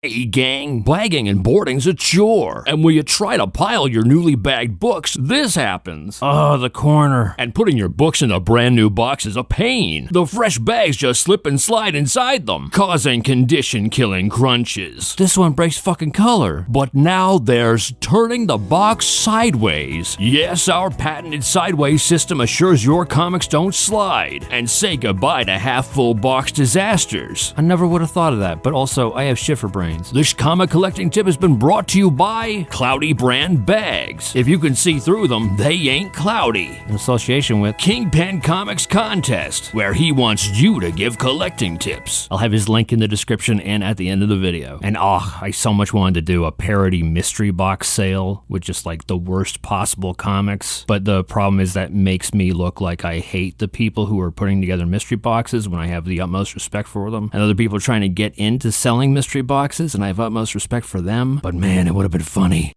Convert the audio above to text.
Hey gang, bagging and boarding's a chore. And when you try to pile your newly bagged books, this happens. Oh, the corner. And putting your books in a brand new box is a pain. The fresh bags just slip and slide inside them, causing condition killing crunches. This one breaks fucking color. But now there's turning the box sideways. Yes, our patented sideways system assures your comics don't slide. And say goodbye to half full box disasters. I never would have thought of that, but also I have shit for This comic collecting tip has been brought to you by Cloudy Brand Bags. If you can see through them, they ain't cloudy. In association with Kingpin Comics Contest, where he wants you to give collecting tips. I'll have his link in the description and at the end of the video. And oh, I so much wanted to do a parody mystery box sale with just like the worst possible comics. But the problem is that makes me look like I hate the people who are putting together mystery boxes when I have the utmost respect for them. And other people trying to get into selling mystery boxes and I have utmost respect for them. But man, it would have been funny.